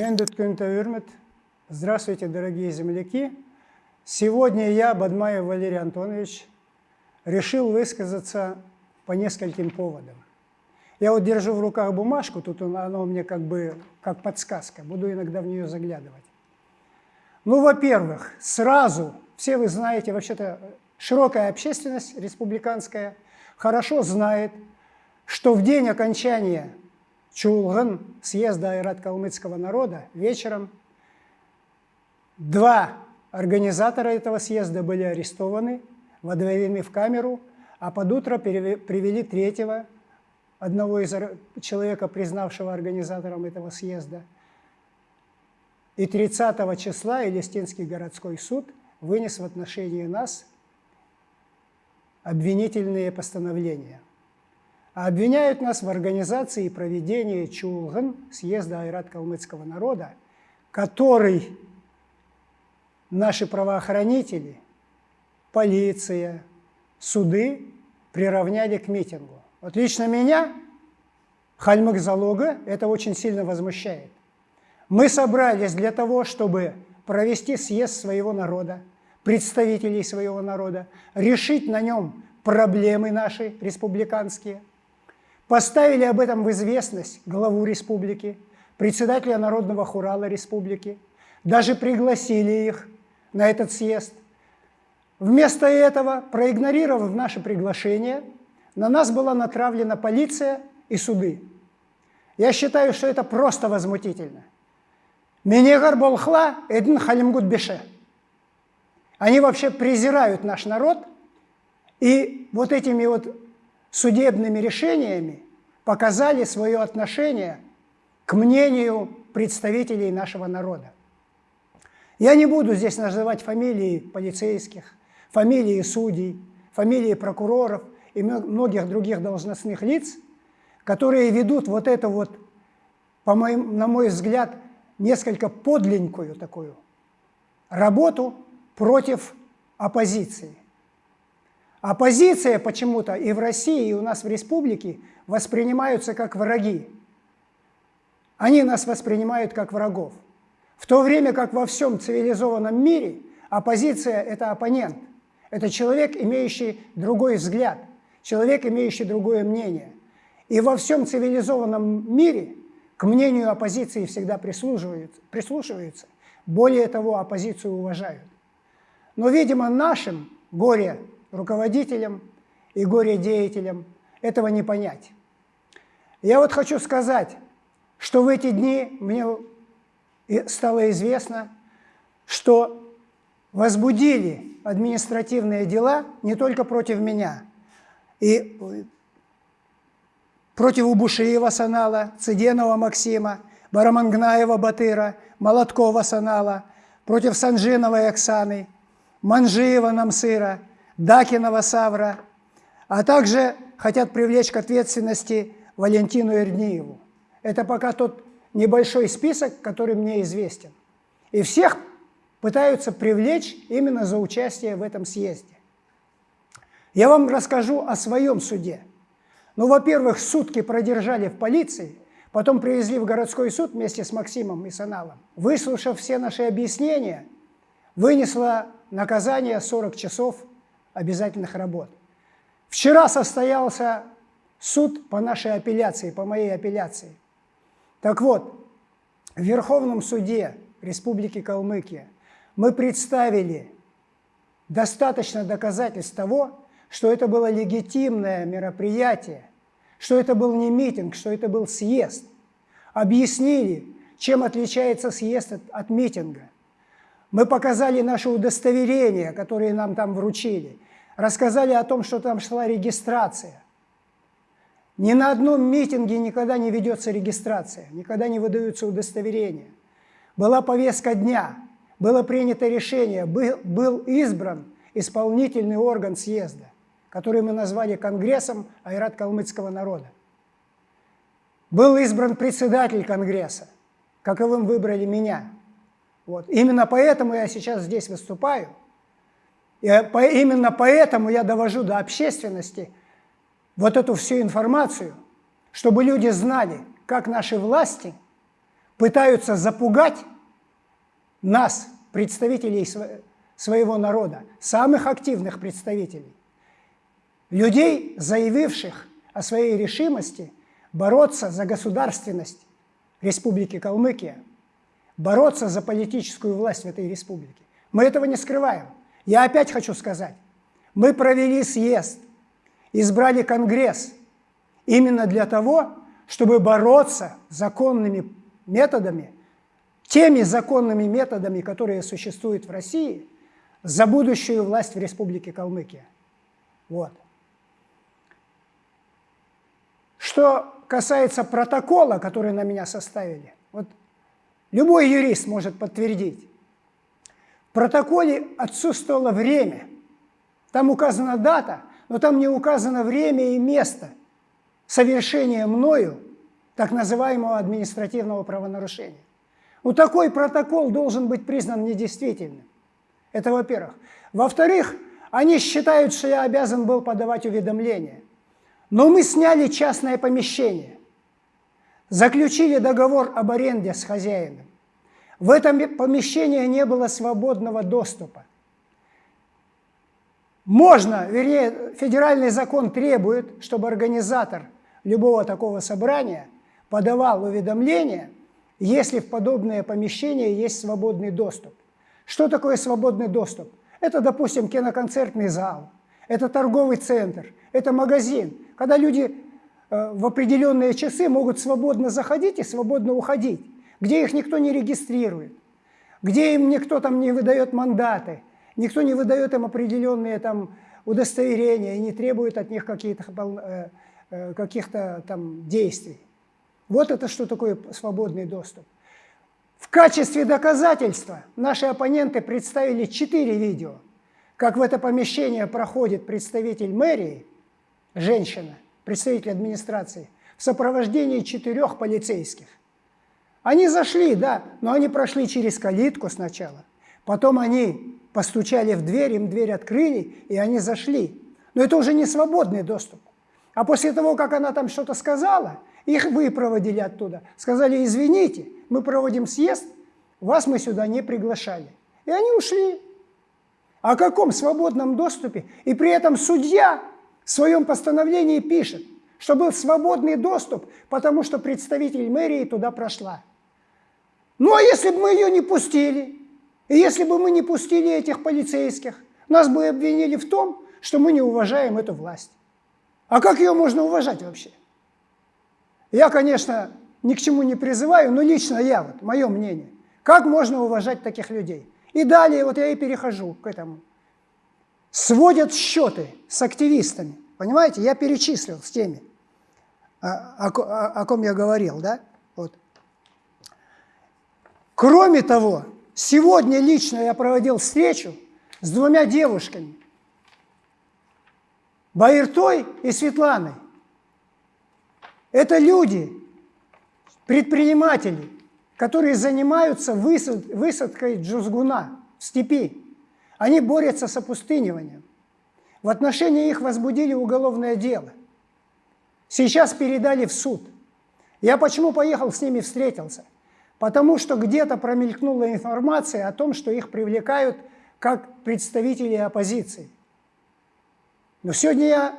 Кюнтавюрмет. Здравствуйте, дорогие земляки. Сегодня я, Бадмаев Валерий Антонович, решил высказаться по нескольким поводам. Я вот держу в руках бумажку, тут она у меня как бы как подсказка, буду иногда в нее заглядывать. Ну, во-первых, сразу, все вы знаете, вообще-то широкая общественность республиканская хорошо знает, что в день окончания Чулган, съезда Айрат-Калмыцкого народа, вечером два организатора этого съезда были арестованы, водворены в камеру, а под утро привели третьего, одного из человека, признавшего организатором этого съезда. И 30 числа Элистинский городской суд вынес в отношении нас обвинительные постановления – а обвиняют нас в организации и проведении Чулган, съезда Айрат-Калмыцкого народа, который наши правоохранители, полиция, суды приравняли к митингу. Вот лично меня, Хальмык Залога, это очень сильно возмущает. Мы собрались для того, чтобы провести съезд своего народа, представителей своего народа, решить на нем проблемы наши республиканские – Поставили об этом в известность главу республики, председателя Народного хурала республики, даже пригласили их на этот съезд. Вместо этого, проигнорировав наше приглашение, на нас была натравлена полиция и суды. Я считаю, что это просто возмутительно. Менегар болхла эдин халимгут беше. Они вообще презирают наш народ, и вот этими вот судебными решениями показали свое отношение к мнению представителей нашего народа. Я не буду здесь называть фамилии полицейских, фамилии судей, фамилии прокуроров и многих других должностных лиц, которые ведут вот эту вот, по моим, на мой взгляд, несколько подленькую такую работу против оппозиции. Оппозиция почему-то и в России, и у нас в республике воспринимаются как враги. Они нас воспринимают как врагов. В то время как во всем цивилизованном мире оппозиция – это оппонент. Это человек, имеющий другой взгляд, человек, имеющий другое мнение. И во всем цивилизованном мире к мнению оппозиции всегда прислушиваются. прислушиваются. Более того, оппозицию уважают. Но, видимо, нашим горе руководителям и горе-деятелям этого не понять. Я вот хочу сказать, что в эти дни мне стало известно, что возбудили административные дела не только против меня, и против Убушиева Санала, Цыденова Максима, Барамангнаева Батыра, Молоткова Санала, против Санжиновой Оксаны, Манжиева Намсыра – Дакинова Савра, а также хотят привлечь к ответственности Валентину Ирниеву. Это пока тот небольшой список, который мне известен. И всех пытаются привлечь именно за участие в этом съезде. Я вам расскажу о своем суде. Ну, во-первых, сутки продержали в полиции, потом привезли в городской суд вместе с Максимом и Саналом. Выслушав все наши объяснения, вынесла наказание 40 часов обязательных работ. Вчера состоялся суд по нашей апелляции, по моей апелляции. Так вот, в Верховном суде Республики Калмыкия мы представили достаточно доказательств того, что это было легитимное мероприятие, что это был не митинг, что это был съезд. Объяснили, чем отличается съезд от, от митинга. Мы показали наши удостоверения, которые нам там вручили. Рассказали о том, что там шла регистрация. Ни на одном митинге никогда не ведется регистрация, никогда не выдаются удостоверения. Была повестка дня, было принято решение, был, был избран исполнительный орган съезда, который мы назвали Конгрессом Айрат-Калмыцкого народа. Был избран председатель Конгресса, каковым выбрали меня – вот. Именно поэтому я сейчас здесь выступаю. И именно поэтому я довожу до общественности вот эту всю информацию, чтобы люди знали, как наши власти пытаются запугать нас, представителей своего народа, самых активных представителей, людей, заявивших о своей решимости бороться за государственность Республики Калмыкия, бороться за политическую власть в этой республике. Мы этого не скрываем. Я опять хочу сказать, мы провели съезд, избрали Конгресс именно для того, чтобы бороться законными методами, теми законными методами, которые существуют в России, за будущую власть в Республике Калмыкия. Вот. Что касается протокола, который на меня составили, вот любой юрист может подтвердить, в протоколе отсутствовало время. Там указана дата, но там не указано время и место совершения мною так называемого административного правонарушения. Ну, такой протокол должен быть признан недействительным. Это во-первых. Во-вторых, они считают, что я обязан был подавать уведомление. Но мы сняли частное помещение, заключили договор об аренде с хозяином. В этом помещении не было свободного доступа. Можно, вернее, федеральный закон требует, чтобы организатор любого такого собрания подавал уведомление, если в подобное помещение есть свободный доступ. Что такое свободный доступ? Это, допустим, киноконцертный зал, это торговый центр, это магазин, когда люди в определенные часы могут свободно заходить и свободно уходить, где их никто не регистрирует, где им никто там не выдает мандаты, никто не выдает им определенные там удостоверения и не требует от них каких-то э, э, каких там действий. Вот это что такое свободный доступ. В качестве доказательства наши оппоненты представили четыре видео, как в это помещение проходит представитель мэрии, женщина, представитель администрации, в сопровождении четырех полицейских. Они зашли, да, но они прошли через калитку сначала, потом они постучали в дверь, им дверь открыли, и они зашли. Но это уже не свободный доступ. А после того, как она там что-то сказала, их выпроводили оттуда. Сказали, извините, мы проводим съезд, вас мы сюда не приглашали. И они ушли. О каком свободном доступе? И при этом судья в своем постановлении пишет, что был свободный доступ, потому что представитель мэрии туда прошла. Ну а если бы мы ее не пустили, и если бы мы не пустили этих полицейских, нас бы обвинили в том, что мы не уважаем эту власть. А как ее можно уважать вообще? Я, конечно, ни к чему не призываю, но лично я, вот, мое мнение, как можно уважать таких людей? И далее вот я и перехожу к этому. Сводят счеты с активистами. Понимаете, я перечислил с теми, о, о, о ком я говорил, да? Вот. Кроме того, сегодня лично я проводил встречу с двумя девушками, Баиртой и Светланой. Это люди, предприниматели, которые занимаются высад, высадкой джузгуна в степи. Они борются с опустыниванием. В отношении их возбудили уголовное дело. Сейчас передали в суд. Я почему поехал с ними встретился? Потому что где-то промелькнула информация о том, что их привлекают как представители оппозиции. Но сегодня я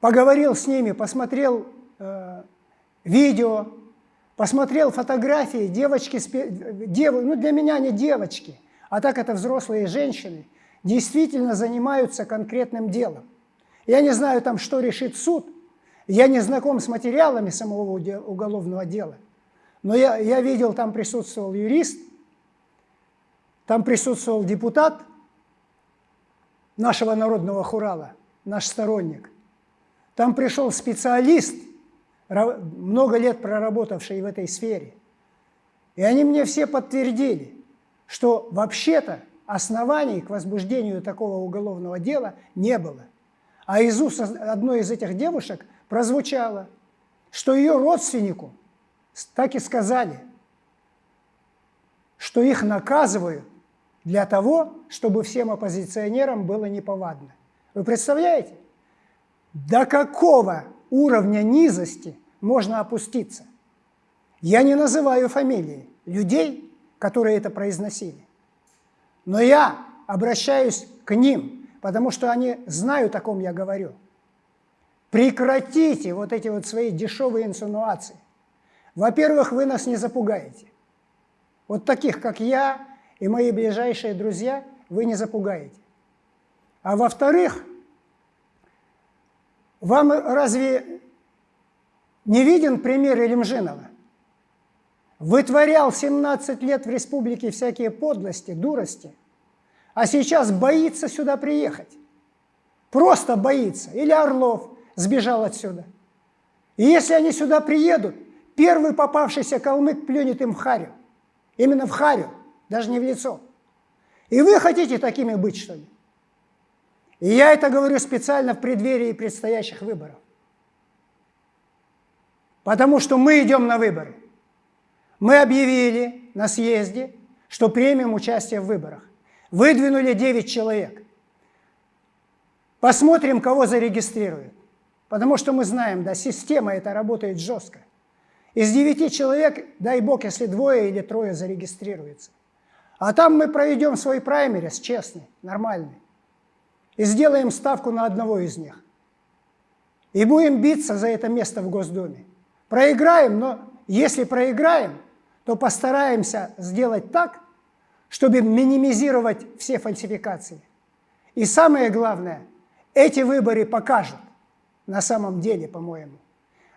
поговорил с ними, посмотрел э, видео, посмотрел фотографии, девочки, дев, ну для меня они девочки, а так это взрослые женщины, действительно занимаются конкретным делом. Я не знаю там, что решит суд, я не знаком с материалами самого уголовного дела, но я, я видел, там присутствовал юрист, там присутствовал депутат нашего народного хурала, наш сторонник. Там пришел специалист – много лет проработавшие в этой сфере. И они мне все подтвердили, что вообще-то оснований к возбуждению такого уголовного дела не было. А из уст одной из этих девушек прозвучало, что ее родственнику так и сказали, что их наказывают для того, чтобы всем оппозиционерам было неповадно. Вы представляете? До какого уровня низости можно опуститься. Я не называю фамилии людей, которые это произносили. Но я обращаюсь к ним, потому что они знают, о ком я говорю. Прекратите вот эти вот свои дешевые инсинуации. Во-первых, вы нас не запугаете. Вот таких, как я и мои ближайшие друзья, вы не запугаете. А во-вторых, вам разве не виден пример Илимжинова? Вытворял 17 лет в республике всякие подлости, дурости, а сейчас боится сюда приехать. Просто боится. Или Орлов сбежал отсюда. И если они сюда приедут, первый попавшийся калмык плюнет им в харю. Именно в харю, даже не в лицо. И вы хотите такими быть, что ли? И я это говорю специально в преддверии предстоящих выборов. Потому что мы идем на выборы. Мы объявили на съезде, что примем участие в выборах. Выдвинули 9 человек. Посмотрим, кого зарегистрируют. Потому что мы знаем, да, система эта работает жестко. Из 9 человек, дай бог, если двое или трое зарегистрируется. А там мы проведем свой праймерис честный, нормальный. И сделаем ставку на одного из них. И будем биться за это место в Госдуме. Проиграем, но если проиграем, то постараемся сделать так, чтобы минимизировать все фальсификации. И самое главное, эти выборы покажут на самом деле, по-моему,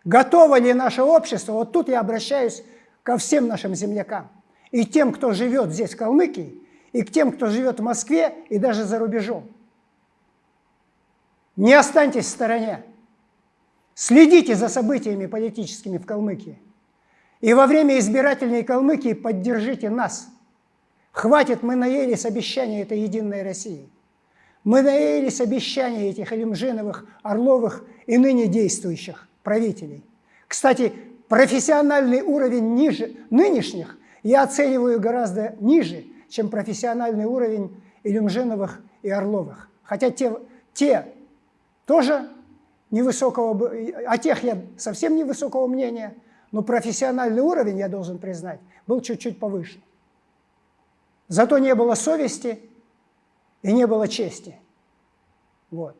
готово ли наше общество, вот тут я обращаюсь ко всем нашим землякам, и тем, кто живет здесь, в Калмыкии, и к тем, кто живет в Москве и даже за рубежом. Не останьтесь в стороне. Следите за событиями политическими в Калмыкии. И во время избирательной Калмыкии поддержите нас. Хватит, мы наелись обещания этой единой России. Мы наелись обещаний этих Алимжиновых, Орловых и ныне действующих правителей. Кстати, профессиональный уровень ниже нынешних я оцениваю гораздо ниже, чем профессиональный уровень Илюмжиновых и Орловых. Хотя те, те тоже невысокого, о тех я совсем невысокого мнения, но профессиональный уровень, я должен признать, был чуть-чуть повыше. Зато не было совести и не было чести. Вот.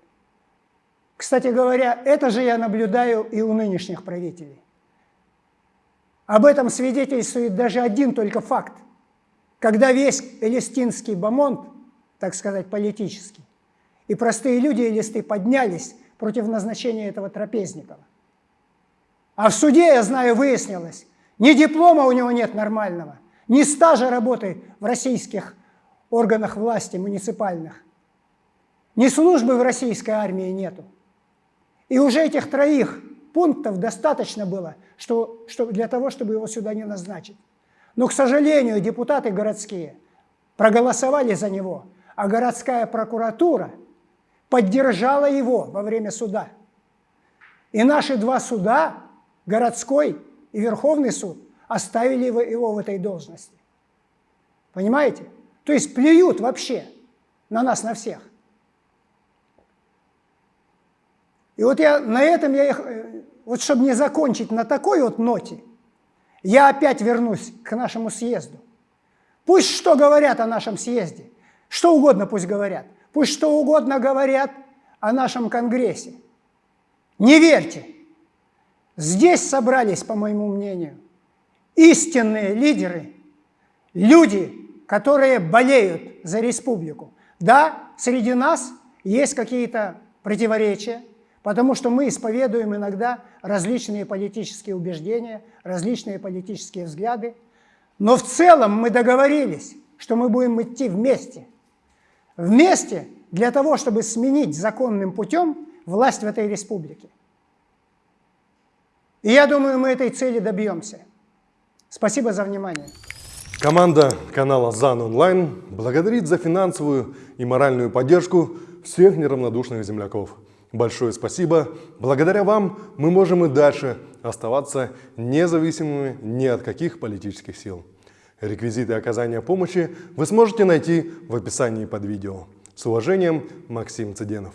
Кстати говоря, это же я наблюдаю и у нынешних правителей. Об этом свидетельствует даже один только факт. Когда весь элистинский бомонд, так сказать, политический, и простые люди элисты поднялись против назначения этого Трапезникова. А в суде, я знаю, выяснилось, ни диплома у него нет нормального, ни стажа работы в российских органах власти муниципальных, ни службы в российской армии нету. И уже этих троих пунктов достаточно было что, что для того, чтобы его сюда не назначить. Но, к сожалению, депутаты городские проголосовали за него, а городская прокуратура поддержала его во время суда. И наши два суда, городской и Верховный суд, оставили его в этой должности. Понимаете? То есть плюют вообще на нас, на всех. И вот я на этом, я их, э, вот чтобы не закончить на такой вот ноте, я опять вернусь к нашему съезду. Пусть что говорят о нашем съезде, что угодно пусть говорят. Пусть что угодно говорят о нашем Конгрессе. Не верьте. Здесь собрались, по моему мнению, истинные лидеры, люди, которые болеют за республику. Да, среди нас есть какие-то противоречия, Потому что мы исповедуем иногда различные политические убеждения, различные политические взгляды. Но в целом мы договорились, что мы будем идти вместе. Вместе для того, чтобы сменить законным путем власть в этой республике. И я думаю, мы этой цели добьемся. Спасибо за внимание. Команда канала ЗАН Онлайн благодарит за финансовую и моральную поддержку всех неравнодушных земляков. Большое спасибо. Благодаря вам мы можем и дальше оставаться независимыми ни от каких политических сил. Реквизиты оказания помощи вы сможете найти в описании под видео. С уважением, Максим Цыденов.